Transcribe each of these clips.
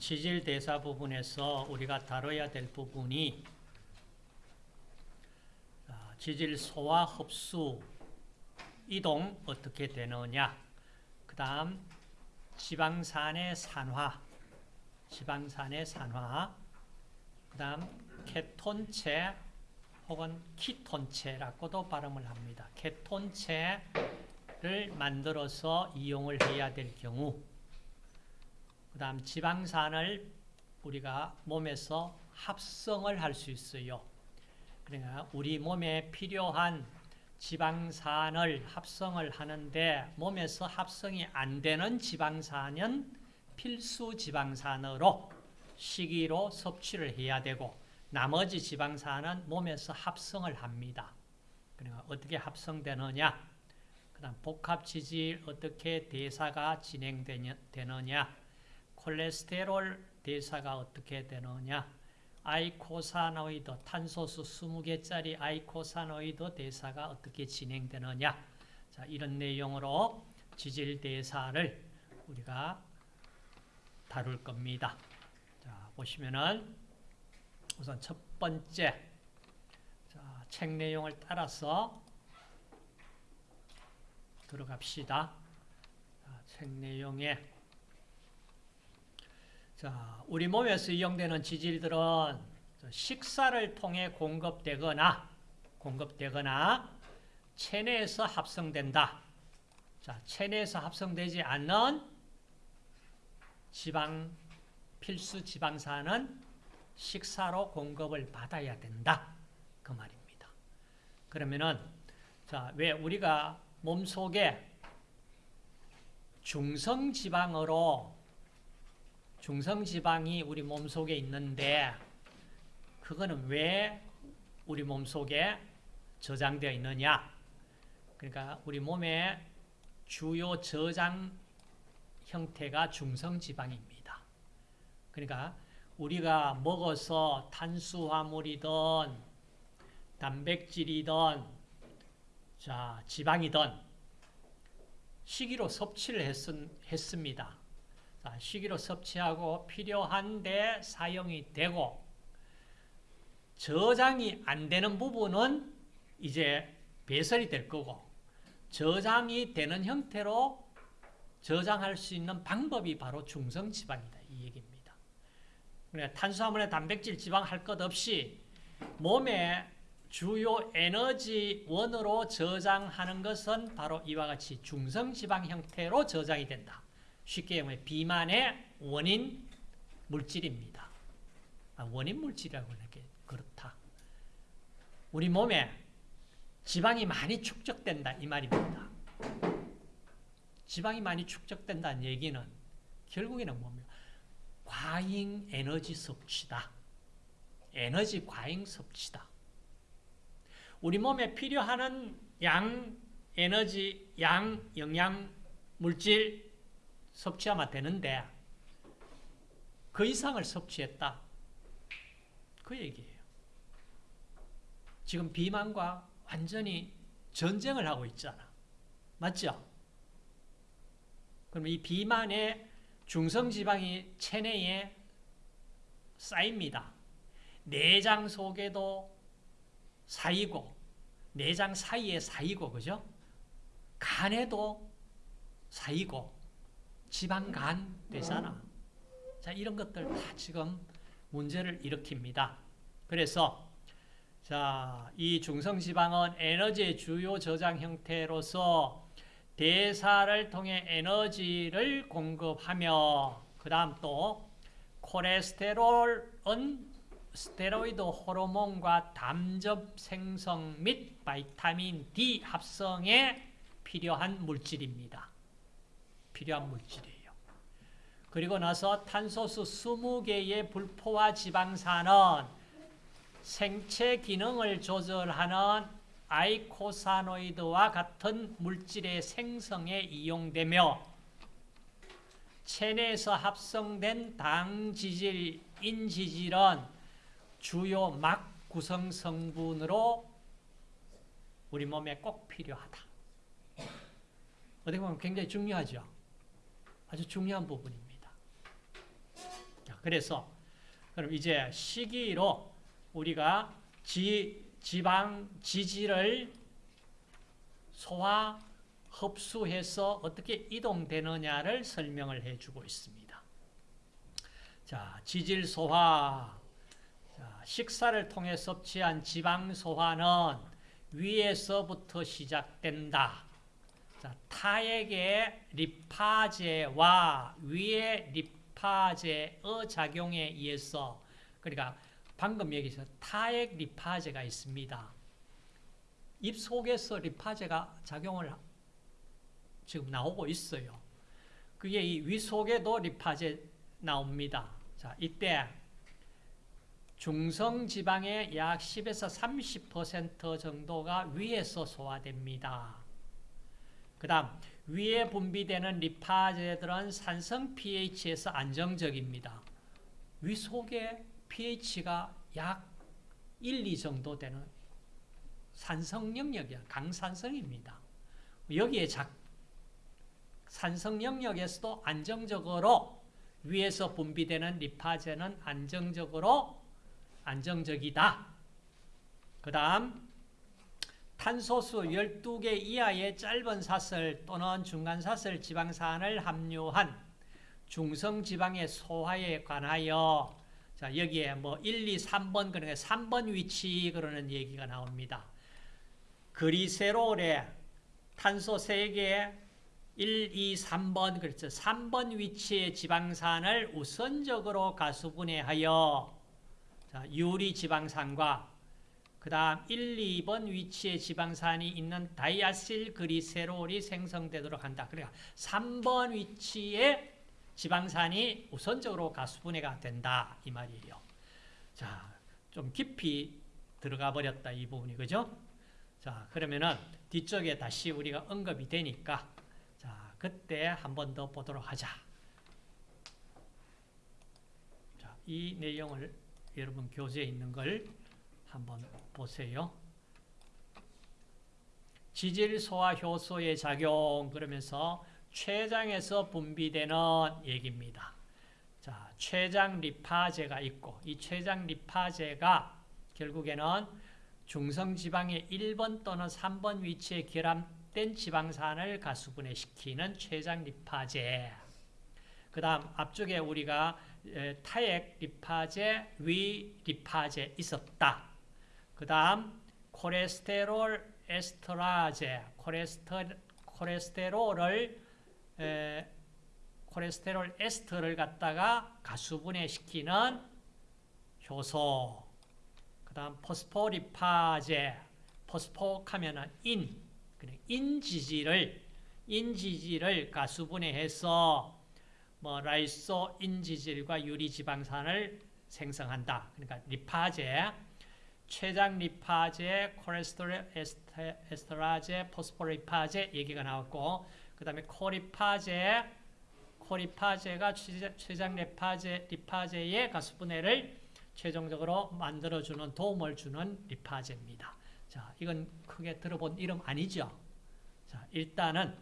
지질 대사 부분에서 우리가 다뤄야 될 부분이 아, 지질 소화 흡수 이동 어떻게 되느냐 그 다음 지방산의 산화 지방산의 산화 그 다음 케톤체 혹은 키톤체라고도 발음을 합니다. 케톤체를 만들어서 이용을 해야 될 경우 그 다음 지방산을 우리가 몸에서 합성을 할 수 있어요. 그러니까 우리 몸에 필요한 지방산을 합성을 하는데 몸에서 합성이 안 되는 지방산은 필수 지방산으로 식이로 섭취를 해야 되고 나머지 지방산은 몸에서 합성을 합니다. 그러니까 어떻게 합성되느냐 그 다음 복합지질 어떻게 대사가 진행되느냐 콜레스테롤 대사가 어떻게 되느냐 eicosanoid 탄소수 20개짜리 eicosanoid 대사가 어떻게 진행되느냐 자, 이런 내용으로 지질 대사를 우리가 다룰 겁니다. 자, 보시면은 우선 첫 번째 자, 책 내용을 따라서 들어갑시다. 자, 책 내용에 자, 우리 몸에서 이용되는 지질들은 식사를 통해 공급되거나 공급되거나 체내에서 합성된다. 자, 체내에서 합성되지 않는 지방 필수 지방산은 식사로 공급을 받아야 된다. 그 말입니다. 그러면은 자, 왜 우리가 몸 속에 중성 지방으로 중성 지방이 우리 몸속에 있는데 그거는 왜 우리 몸속에 저장되어 있느냐? 그러니까 우리 몸의 주요 저장 형태가 중성 지방입니다. 그러니까 우리가 먹어서 탄수화물이든 단백질이든 자 지방이든 식이로 섭취를 했, 했습니다. 자, 식이로 섭취하고 필요한데 사용이 되고 저장이 안 되는 부분은 이제 배설이 될 거고 저장이 되는 형태로 저장할 수 있는 방법이 바로 중성지방이다. 이 얘기입니다. 그러니까 탄수화물에 단백질, 지방 할 것 없이 몸에 주요 에너지 원으로 저장하는 것은 바로 이와 같이 중성지방 형태로 저장이 된다. 쉽게 말하면 비만의 원인 물질입니다. 아, 원인 물질이라고 이렇게 그렇다. 우리 몸에 지방이 많이 축적된다 이 말입니다. 지방이 많이 축적된다는 얘기는 결국에는 뭡니까? 과잉 에너지 섭취다. 에너지 과잉 섭취다. 우리 몸에 필요한 양 에너지, 양 영양 물질 섭취하면 되는데 그 이상을 섭취했다. 그 얘기예요. 지금 비만과 완전히 전쟁을 하고 있잖아. 맞죠? 그럼 이 비만의 중성지방이 체내에 쌓입니다. 내장 속에도 쌓이고 내장 사이에 쌓이고 그죠? 간에도 쌓이고 지방간 되잖아. 자, 이런 것들 다 지금 문제를 일으킵니다. 그래서 자, 이 중성지방은 에너지의 주요 저장 형태로서 대사를 통해 에너지를 공급하며 그 다음 또 콜레스테롤은 스테로이드 호르몬과 담즙 생성 및 바이타민 D 합성에 필요한 물질입니다. 필요한 물질이에요. 그리고 나서 탄소수 20개의 불포화 지방산은 생체 기능을 조절하는 아이코사노이드와 같은 물질의 생성에 이용되며 체내에서 합성된 당지질, 인지질은 주요 막 구성 성분으로 우리 몸에 꼭 필요하다. 어떻게 보면 굉장히 중요하죠. 아주 중요한 부분입니다. 그래서 그럼 이제 시기로 우리가 지, 지방 지질을 소화 흡수해서 어떻게 이동되느냐를 설명을 해주고 있습니다. 자, 지질 소화. 자, 식사를 통해 섭취한 지방 소화는 위에서부터 시작된다. 자, 타액의 리파제와 위의 리 파제의 작용에 의해서 그러니까 방금 여기서 타액 리파제가 있습니다. 입 속에서 리파제가 작용을 지금 나오고 있어요. 그게 이 위 속에도 리파제 나옵니다. 자, 이때 중성 지방의 약 10에서 30% 정도가 위에서 소화됩니다. 그 다음 위에 분비되는 리파제들은 산성 pH에서 안정적입니다. 위 속에 pH가 약 1, 2 정도 되는 산성 영역이야. 강산성입니다. 여기에 작, 산성 영역에서도 안정적으로 위에서 분비되는 리파제는 안정적으로 안정적이다. 그 다음 탄소수 12개 이하의 짧은 사슬 또는 중간 사슬 지방산을 함유한 중성 지방의 소화에 관하여 자 여기에 뭐 1, 2, 3번 그러니까 3번 위치 그러는 얘기가 나옵니다. 그리세롤에 탄소 3개 1, 2, 3번 그렇죠. 3번 위치의 지방산을 우선적으로 가수분해하여 자, 유리 지방산과 그 다음 1, 2번 위치에 지방산이 있는 다이아실 그리세롤이 생성되도록 한다. 그러니까 3번 위치에 지방산이 우선적으로 가수분해가 된다. 이 말이에요. 자, 좀 깊이 들어가 버렸다. 이 부분이. 그죠? 자, 그러면은 뒤쪽에 다시 우리가 언급이 되니까 자, 그때 한 번 더 보도록 하자. 자, 이 내용을 여러분 교재에 있는 걸 한번 보세요. 지질 소화 효소의 작용 그러면서 췌장에서 분비되는 얘기입니다. 자, 췌장 리파제가 있고 이 췌장 리파제가 결국에는 중성 지방의 1번 또는 3번 위치에 결합된 지방산을 가수분해시키는 췌장 리파제. 그다음 앞쪽에 우리가 타액 리파제, 위 리파제 있었다. 그 다음 콜레스테롤 에스터라제, 콜레스터, 콜레스테롤을 에, 콜레스테롤 에스터를 갖다가 가수분해시키는 효소. 그 다음 포스포리파제, 포스포하면은 인, 인지질을 인지질을 가수분해해서 뭐 라이소 인지질과 유리지방산을 생성한다. 그러니까 리파제, 췌장 리파제, 콜레스테롤 에스테라제, 포스포리파제 얘기가 나왔고 그 다음에 코리파제, 코리파제가 췌장 리파제, 리파제의 가수분해를 최종적으로 만들어주는 도움을 주는 리파제입니다. 자, 이건 크게 들어본 이름 아니죠? 자, 일단은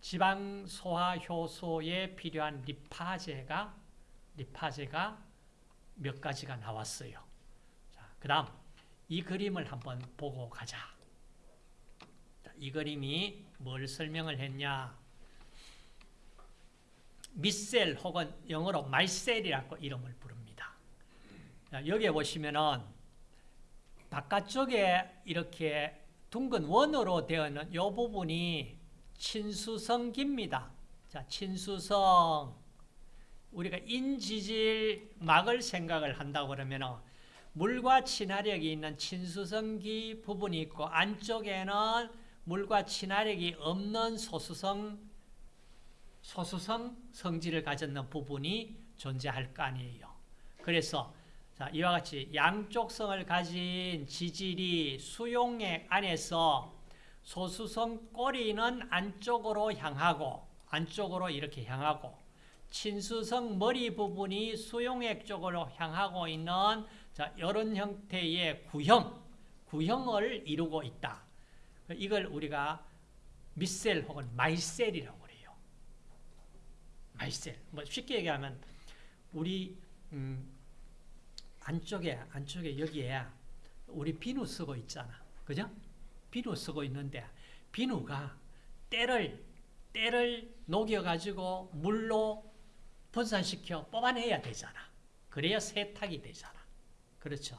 지방 소화 효소에 필요한 리파제가 리파제가 몇 가지가 나왔어요. 자, 그다음 이 그림을 한번 보고 가자. 자, 이 그림이 뭘 설명을 했냐? 미셀 혹은 영어로 말셀이라고 이름을 부릅니다. 자, 여기에 보시면은 바깥쪽에 이렇게 둥근 원으로 되어 있는 이 부분이 친수성기입니다. 자, 친수성. 우리가 인지질 막을 생각을 한다고 그러면 물과 친화력이 있는 친수성기 부분이 있고 안쪽에는 물과 친화력이 없는 소수성 소수성 성질을 가졌는 부분이 존재할 거 아니에요. 그래서 자, 이와 같이 양쪽성을 가진 지질이 수용액 안에서 소수성 꼬리는 안쪽으로 향하고 안쪽으로 이렇게 향하고 친수성 머리 부분이 수용액 쪽으로 향하고 있는 자, 이런 형태의 구형, 구형을 이루고 있다. 이걸 우리가 미셀 혹은 마이셀이라고 그래요. 마이셀. 뭐 쉽게 얘기하면 우리 음, 안쪽에 안쪽에 여기에 우리 비누 쓰고 있잖아. 그죠? 비누 쓰고 있는데 비누가 때를 때를 녹여 가지고 물로 분산시켜 뽑아내야 되잖아. 그래야 세탁이 되잖아. 그렇죠?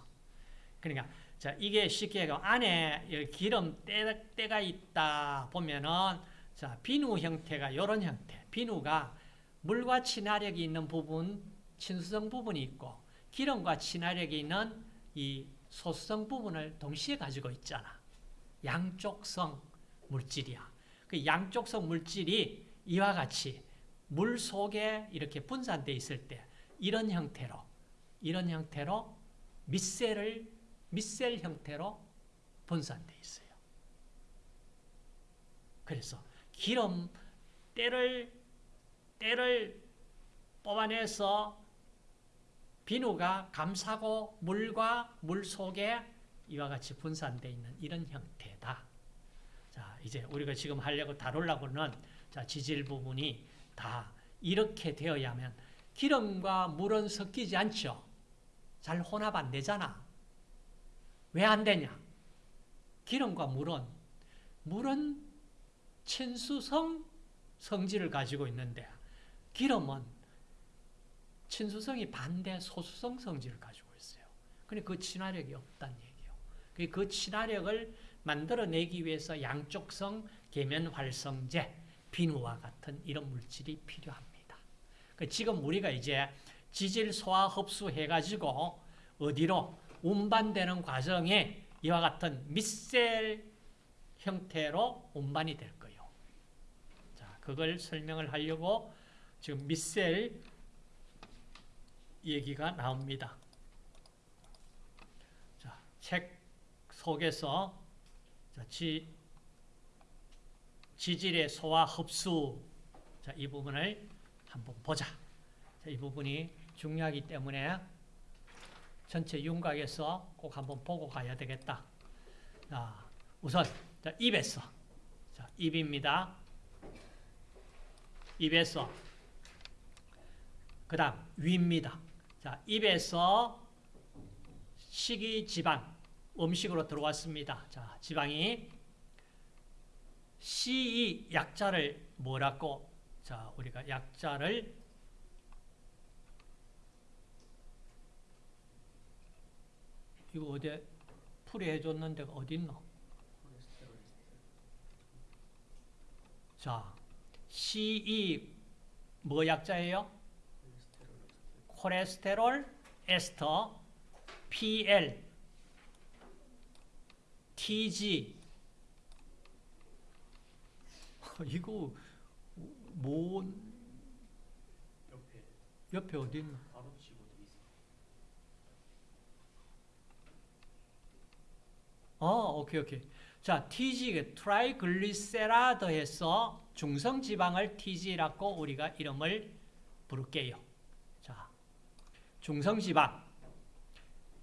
그러니까 자 이게 쉽게 안에 여기 기름 때, 때가 있다 보면은 자 비누 형태가 이런 형태. 비누가 물과 친화력이 있는 부분, 친수성 부분이 있고 기름과 친화력이 있는 이 소수성 부분을 동시에 가지고 있잖아. 양쪽성 물질이야. 그 양쪽성 물질이 이와 같이 물 속에 이렇게 분산되어 있을 때 이런 형태로 이런 형태로 밑셀을 밑셀 형태로 분산되어 있어요. 그래서 기름 때를 때를 뽑아내서 비누가 감싸고 물과 물 속에 이와 같이 분산되어 있는 이런 형태다. 자, 이제 우리가 지금 하려고 다루려고는 자, 지질 부분이 다 이렇게 되어야면 기름과 물은 섞이지 않죠. 잘 혼합 안 되잖아. 왜 안 되냐? 기름과 물은 물은 친수성 성질을 가지고 있는데 기름은 친수성이 반대 소수성 성질을 가지고 있어요. 그러니까 그 친화력이 없다는 얘기예요. 그 친화력을 만들어내기 위해서 양쪽성 계면 활성제, 비누와 같은 이런 물질이 필요합니다. 그 지금 우리가 이제 지질 소화 흡수해 가지고 어디로 운반되는 과정에 이와 같은 밑셀 형태로 운반이 될 거예요. 자, 그걸 설명을 하려고 지금 밑셀 얘기가 나옵니다. 자, 책 속에서 자, 지, 지질의 소화 흡수 자, 이 부분을 한번 보자. 자, 이 부분이 중요하기 때문에 전체 윤곽에서 꼭 한번 보고 가야 되겠다. 자, 우선 자, 입에서 자, 입입니다. 입에서 그 다음 위입니다. 자, 입에서 식이 지방 음식으로 들어왔습니다. 자, 지방이 CE 약자를 뭐라고 자, 우리가 약자를 이거 어디 풀이해 줬는데 어디 있노? 자, CE 뭐 약자예요? 콜레스테롤 에스터 PL TG 이거 뭐 옆에 옆에 어디 있나? 바로 치고 돼 있어. 어, 오케이 오케이. 자, TG triglyceride 해서 중성 지방을 TG라고 우리가 이름을 부를게요. 자, 중성 지방.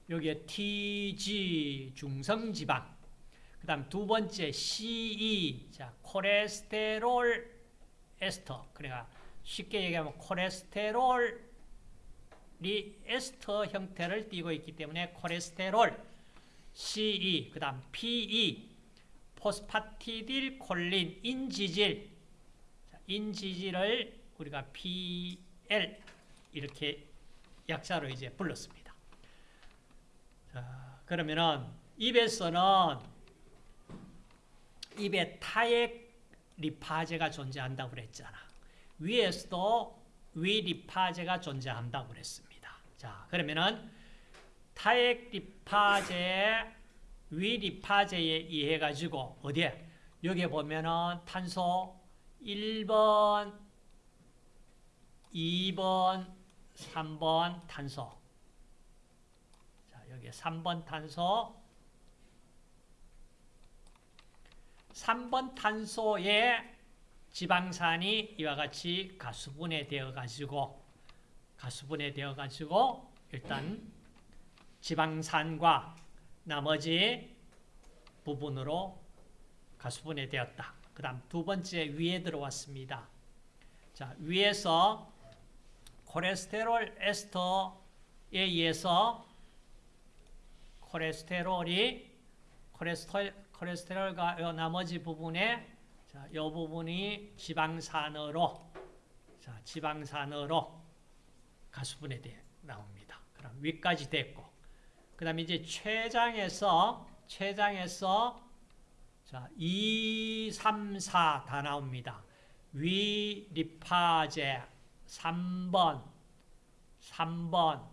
여기에 TG 중성 지방. 그 다음 두 번째 CE 자, 콜레스테롤 에스터. 그러니까 쉽게 얘기하면 콜레스테롤이 에스터 형태를 띠고 있기 때문에 콜레스테롤 CE, 그 다음 PE, 포스파티딜 콜린, 인지질. 자, 인지질을 우리가 PL 이렇게 약자로 이제 불렀습니다. 자, 그러면은 입에서는 입에 타액 리파제가 존재한다고 그랬잖아. 위에서도 위 리파제가 존재한다고 그랬습니다. 자, 그러면은 타액 리파제, 위 리파제에 의해 가지고 어디에 여기 보면은 탄소 1번, 2번, 3번 탄소. 자, 여기 3번 탄소. 3번 탄소에 지방산이 이와 같이 가수분해 되어 가지고 가수분해 되어 가지고 일단 지방산과 나머지 부분으로 가수분해 되었다. 그 다음 두 번째 위에 들어왔습니다. 자, 위에서 콜레스테롤 에스터에 의해서 콜레스테롤이 콜레스테롤, 콜레스테롤과 요 나머지 부분에 자, 요 부분이 지방산으로 자, 지방산으로 가수분해 돼 나옵니다. 그럼 위까지 됐고 그 다음에 이제 췌장에서 췌장에서 자, 2, 3, 4 다 나옵니다. 위 리파제 3번 3번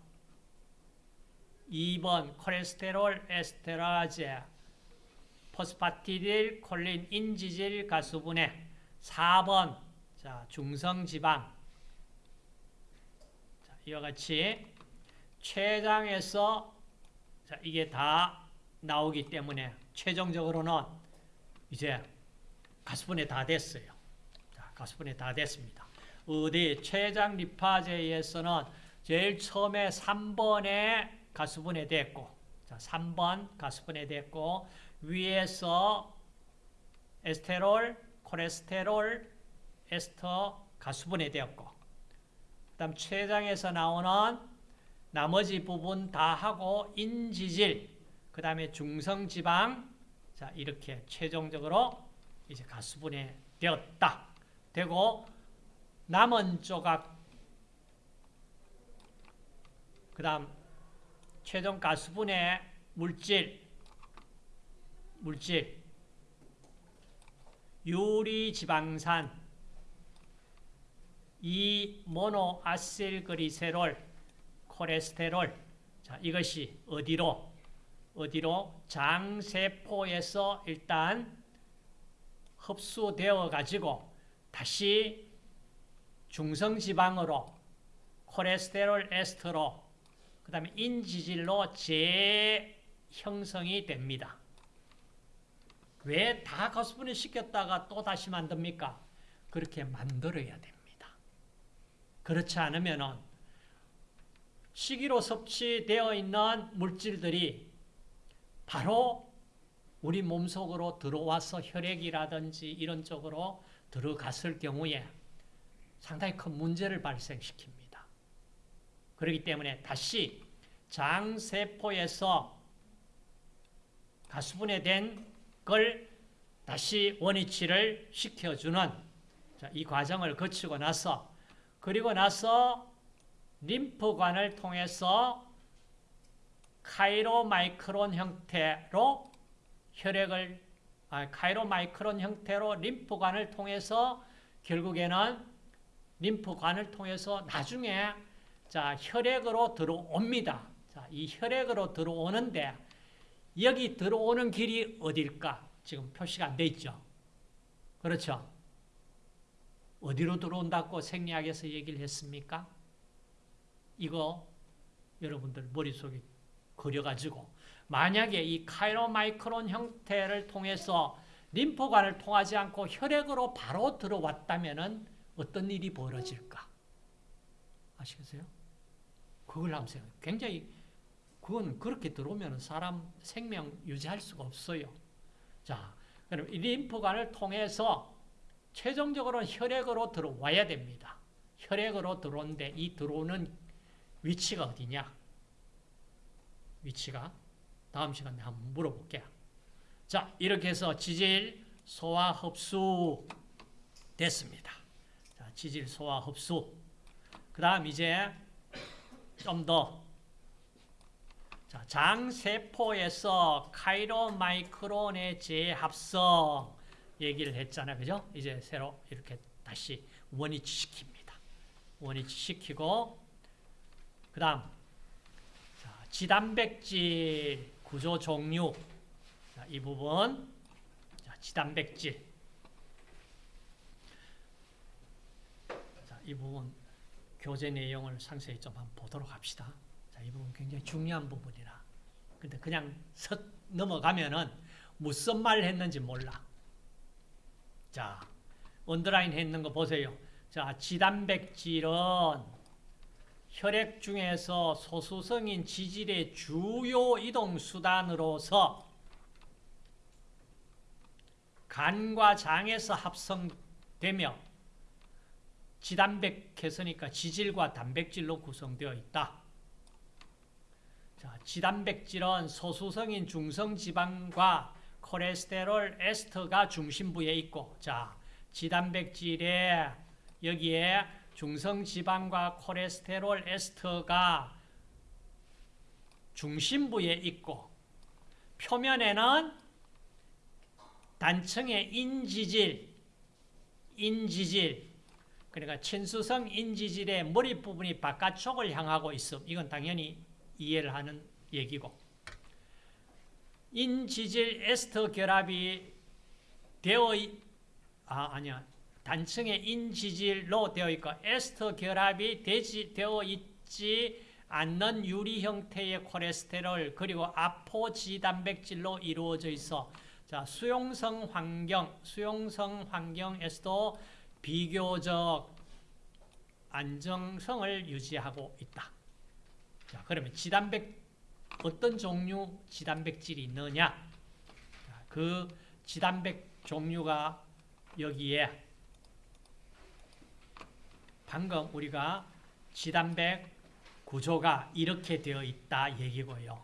2번 콜레스테롤 에스테라제 포스파티딜 콜린 인지질 가수분해 4번 자, 중성지방 자, 이와 같이 췌장에서 자, 이게 다 나오기 때문에 최종적으로는 이제 가수분해 다 됐어요. 자, 가수분해 다 됐습니다. 어디 췌장 리파제에서는 제일 처음에 3번에 가수분해 됐고 자, 3번 가수분해 됐고 위에서 에스테롤, 콜레스테롤, 에스터 가수분해 되었고 그 다음 췌장에서 나오는 나머지 부분 다 하고 인지질 그 다음에 중성지방 자 이렇게 최종적으로 이제 가수분해 되었다. 되고 남은 조각 그 다음 최종 가수분해 물질 물질 유리지방산 이 모노아실그리세롤 콜레스테롤 자 이것이 어디로 어디로 장세포에서 일단 흡수되어 가지고 다시 중성지방으로 콜레스테롤 에스터로 그 다음에 인지질로 재형성이 됩니다. 왜 다 가수분해 시켰다가 또 다시 만듭니까? 그렇게 만들어야 됩니다. 그렇지 않으면 식이로 섭취되어 있는 물질들이 바로 우리 몸속으로 들어와서 혈액이라든지 이런 쪽으로 들어갔을 경우에 상당히 큰 문제를 발생시킵니다. 그렇기 때문에 다시 장세포에서 가수분해된 걸 다시 원위치를 시켜주는 자, 이 과정을 거치고 나서 그리고 나서 림프관을 통해서 카이로마이크론 형태로 혈액을 아, 카이로마이크론 형태로 림프관을 통해서 결국에는 림프관을 통해서 나중에 자 혈액으로 들어옵니다. 자, 이 혈액으로 들어오는데 여기 들어오는 길이 어딜까? 지금 표시가 안 돼 있죠. 그렇죠? 어디로 들어온다고 생리학에서 얘기를 했습니까? 이거 여러분들 머릿속에 그려가지고 만약에 이 카이로마이크론 형태를 통해서 림프관을 통하지 않고 혈액으로 바로 들어왔다면 어떤 일이 벌어질까? 아시겠어요? 그걸 한번 생각해요. 굉장히 그건 그렇게 들어오면 사람 생명 유지할 수가 없어요. 자, 그럼 이 림프관을 통해서 최종적으로 혈액으로 들어와야 됩니다. 혈액으로 들어오는데 이 들어오는 위치가 어디냐? 위치가 다음 시간에 한번 물어볼게요. 자, 이렇게 해서 지질 소화 흡수 됐습니다. 자, 지질 소화 흡수. 그 다음 이제 좀 더. 자, 장세포에서 카이로마이크론의 재합성 얘기를 했잖아요. 그죠? 이제 새로 이렇게 다시 원위치 시킵니다. 원위치 시키고, 그 다음, 지단백질 구조 종류. 자, 이 부분. 자, 지단백질. 자, 이 부분 교재 내용을 상세히 좀 한번 보도록 합시다. 자, 이 부분 굉장히 중요한 부분이라. 근데 그냥 석 넘어가면은 무슨 말 했는지 몰라. 자, 언더라인 했는 거 보세요. 자, 지단백질은 혈액 중에서 소수성인 지질의 주요 이동 수단으로서 간과 장에서 합성되며 지단백 했으니까 지질과 단백질로 구성되어 있다. 자, 지단백질은 소수성인 중성지방과 콜레스테롤 에스터가 중심부에 있고, 자, 지단백질에 여기에 중성지방과 콜레스테롤 에스터가 중심부에 있고, 표면에는 단층의 인지질, 인지질, 그러니까 친수성 인지질의 머리 부분이 바깥쪽을 향하고 있음. 이건 당연히 이해를 하는 얘기고. 인지질 에스터 결합이 되어 있, 아, 아니야. 단층의 인지질로 되어 있고, 에스터 결합이 되지, 되어 있지 않는 유리 형태의 콜레스테롤, 그리고 아포지 단백질로 이루어져 있어. 자, 수용성 환경, 수용성 환경에서도 비교적 안정성을 유지하고 있다. 자, 그러면 지단백 어떤 종류 지단백질이 있느냐? 자, 그 지단백 종류가 여기에 방금 우리가 지단백 구조가 이렇게 되어 있다 얘기고요.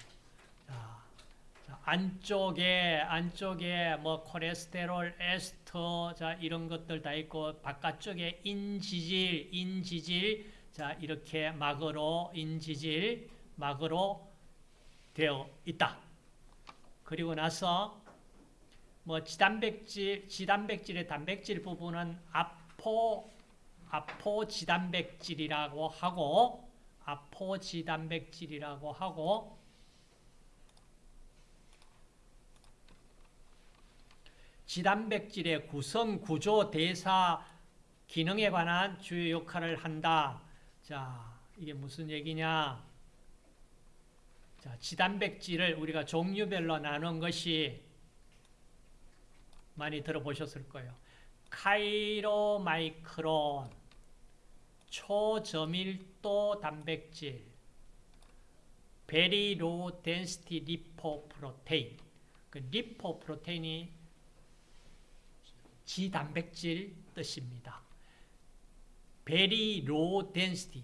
안쪽에 안쪽에 뭐 콜레스테롤, 에스터 자 이런 것들 다 있고 바깥쪽에 인지질, 인지질 자 이렇게 막으로 인지질 막으로 되어 있다. 그리고 나서 뭐 지단백질, 지단백질의 단백질 부분은 아포 아포 지단백질이라고 하고 아포 지단백질이라고 하고 지단백질의 구성, 구조, 대사, 기능에 관한 주요 역할을 한다. 자, 이게 무슨 얘기냐? 자, 지단백질을 우리가 종류별로 나눈 것이 많이 들어보셨을 거예요. 카이로마이크론, 초저밀도 단백질, very low density lipoprotein. 그 lipoprotein이 지단백질 뜻입니다. very low density.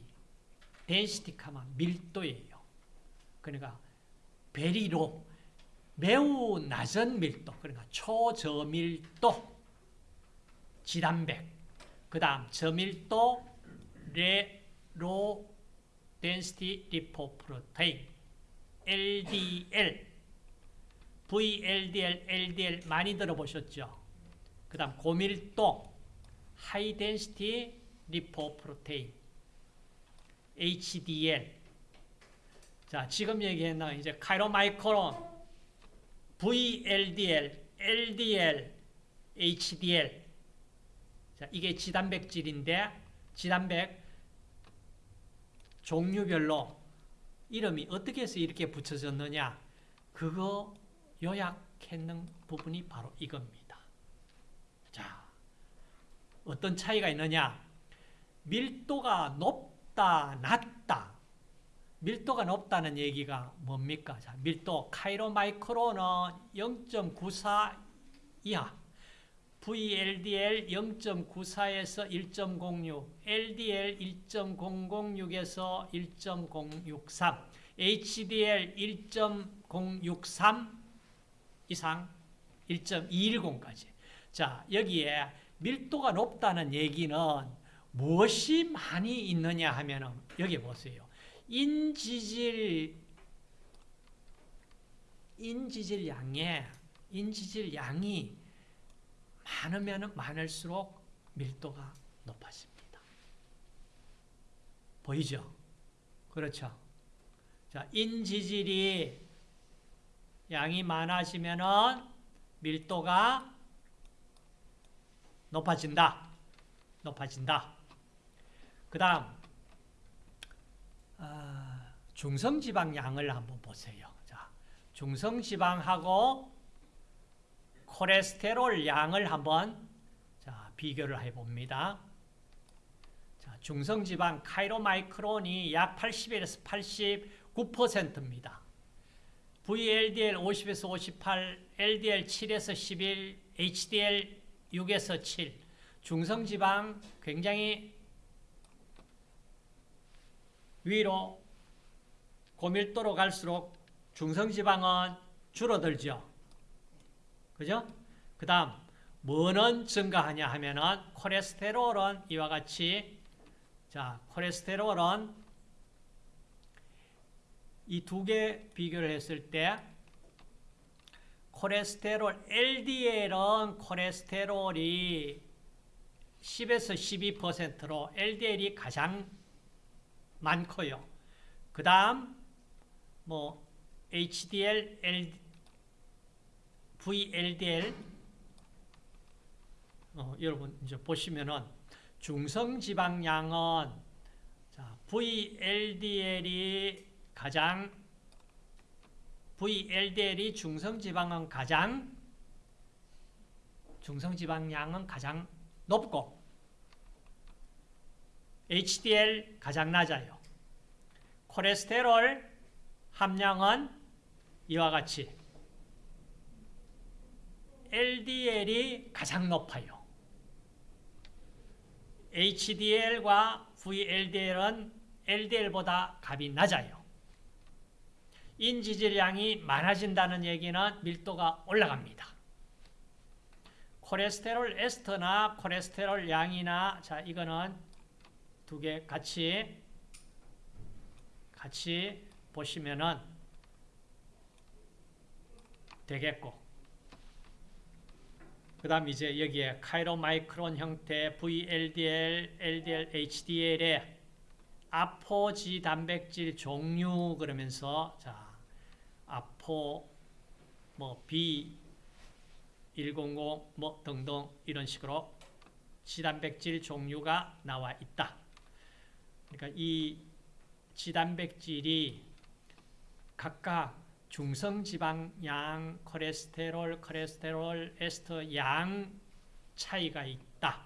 density 하면 밀도예요. 그러니까 very low 매우 낮은 밀도, 그러니까 초저밀도 지단백. 그 다음 저밀도 low density lipoprotein LDL VLDL, LDL 많이 들어보셨죠? 그 다음 고밀도 high density lipoprotein HDL 자 지금 얘기했나 이제 chylomicron VLDL, LDL, HDL 자 이게 지단백질인데 지단백 종류별로 이름이 어떻게 해서 이렇게 붙여졌느냐 그거 요약했는 부분이 바로 이겁니다. 자, 어떤 차이가 있느냐? 밀도가 높다, 낮다. 밀도가 높다는 얘기가 뭡니까? 자, 밀도 카이로마이크로는 0.94 이하, VLDL 0.94에서 1.06, LDL 1.006에서 1.063, HDL 1.063 이상 1.210까지. 자, 여기에 밀도가 높다는 얘기는 무엇이 많이 있느냐 하면 여기 보세요. 인지질 인지질 양에 인지질 양이 많으면 많을수록 밀도가 높아집니다. 보이죠? 그렇죠? 자, 인지질이 양이 많아지면은 밀도가 높아진다. 높아진다. 그 다음, 아, 중성지방 양을 한번 보세요. 자, 중성지방하고 콜레스테롤 양을 한번 자, 비교를 해봅니다. 자, 중성지방 카이로마이크론이 약 81에서 89%입니다. VLDL 50에서 58, LDL 7에서 11, HDL 6에서 7. 중성지방 굉장히 위로 고밀도로 갈수록 중성지방은 줄어들죠. 그죠? 그 다음 뭐는 증가하냐 하면은 콜레스테롤은 이와 같이 자 콜레스테롤은 이 두 개 비교를 했을 때 콜레스테롤 LDL은 콜레스테롤이 10에서 12%로 LDL이 가장 많고요. 그 다음 뭐 HDL, VLDL 어, 여러분 이제 보시면은 중성지방량은 자, VLDL이 가장 VLDL이 중성지방은 가장 중성지방량은 가장 높고 HDL 가장 낮아요. 콜레스테롤 함량은 이와 같이 LDL이 가장 높아요. HDL과 VLDL은 LDL보다 값이 낮아요. 인지질량이 많아진다는 얘기는 밀도가 올라갑니다. 콜레스테롤 에스터나 콜레스테롤 양이나 자 이거는 두 개 같이 같이 보시면은 되겠고 그 다음 이제 여기에 카이로마이크론 형태 VLDL, LDL, HDL의 아포지 단백질 종류 그러면서 자 아포 뭐 B 100 뭐 등등 이런 식으로 지단백질 종류가 나와 있다. 그러니까 이 지단백질이 각각 중성지방 양, 콜레스테롤, 콜레스테롤, 에스터 양 차이가 있다.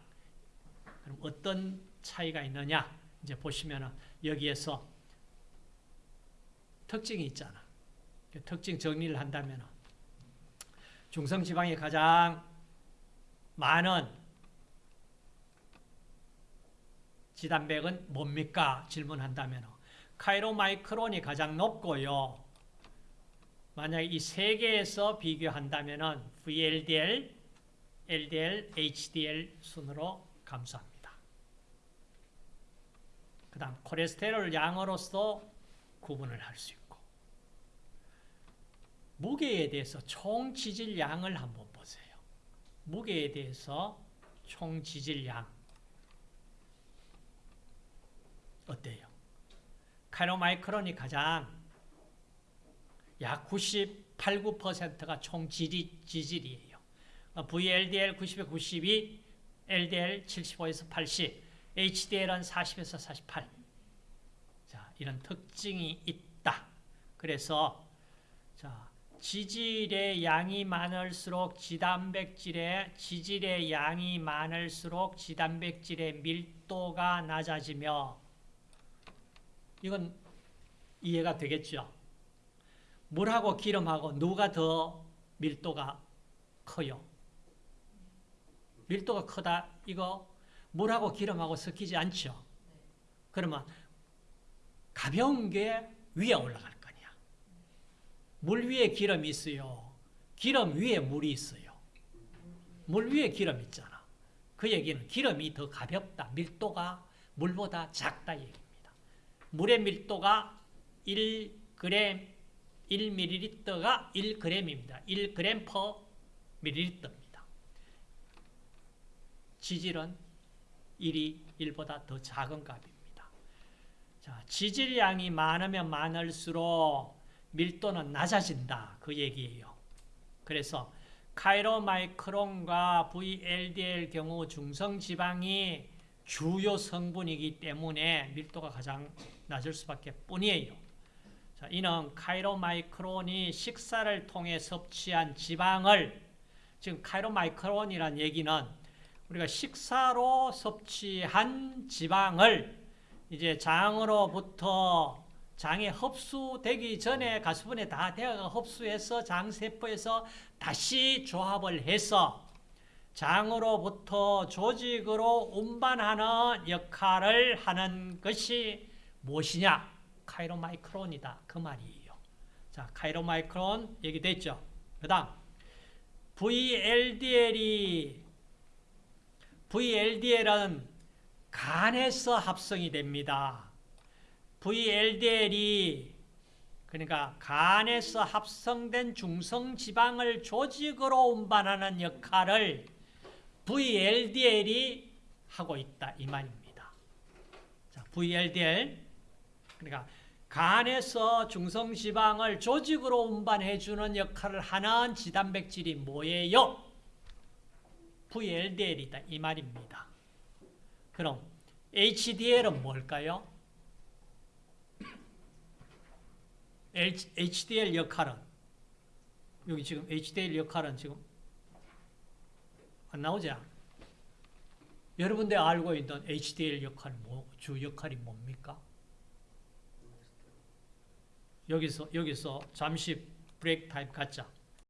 그럼 어떤 차이가 있느냐? 이제 보시면은 여기에서 특징이 있잖아. 그 특징 정리를 한다면은 중성지방이 가장 많은 지단백은 뭡니까? 질문한다면 카이로마이크론이 가장 높고요. 만약 이 세 개에서 비교한다면 VLDL, LDL, HDL 순으로 감소합니다. 그 다음 콜레스테롤 양으로서 구분을 할 수 있고 무게에 대해서 총 지질량을 한번 보세요. 무게에 대해서 총 지질량 어때요? 카이로마이크론이 가장 약 98, 9%가 총 지지, 지질이에요. VLDL 90에 92, LDL 75에서 80, HDL은 40에서 48. 자, 이런 특징이 있다. 그래서 자, 지질의 양이 많을수록 지단백질의 지질의 양이 많을수록 지단백질의 밀도가 낮아지며 이건 이해가 되겠죠? 물하고 기름하고 누가 더 밀도가 커요? 밀도가 크다 이거 물하고 기름하고 섞이지 않죠? 그러면 가벼운 게 위에 올라갈 거냐? 물 위에 기름이 있어요. 기름 위에 물이 있어요. 물 위에 기름 있잖아. 그 얘기는 기름이 더 가볍다. 밀도가 물보다 작다 얘기입니다. 물의 밀도가 1g 1ml가 1g입니다. 1g per ml입니다. 지질은 1이 1보다 더 작은 값입니다. 자, 지질량이 많으면 많을수록 밀도는 낮아진다. 그 얘기예요. 그래서 카이로마이크론과 VLDL 경우 중성지방이 주요 성분이기 때문에 밀도가 가장 낮을 수밖에 뿐이에요. 자, 이는 카이로마이크론이 식사를 통해 섭취한 지방을 지금 카이로마이크론이란 얘기는 우리가 식사로 섭취한 지방을 이제 장으로부터 장에 흡수되기 전에 가수분에 다 되어가 흡수해서 장세포에서 다시 조합을 해서 장으로부터 조직으로 운반하는 역할을 하는 것이 무엇이냐? 카이로마이크론이다. 그 말이에요. 자, 카이로마이크론 얘기됐죠. 그 다음 VLDL이 VLDL은 간에서 합성이 됩니다. VLDL이 그러니까 간에서 합성된 중성 지방을 조직으로 운반하는 역할을 VLDL이 하고 있다 이 말입니다. 자, VLDL 그러니까 간에서 중성 지방을 조직으로 운반해 주는 역할을 하는 지단백질이 뭐예요? VLDL이다 이 말입니다. 그럼 HDL은 뭘까요? HDL 역할은 여기 지금 HDL 역할은 지금 안 나오죠? 여러분들 알고 있는 HDL 역할 뭐, 주 역할이 뭡니까? 여기서 여기서 잠시 브레이크 타임 갖자.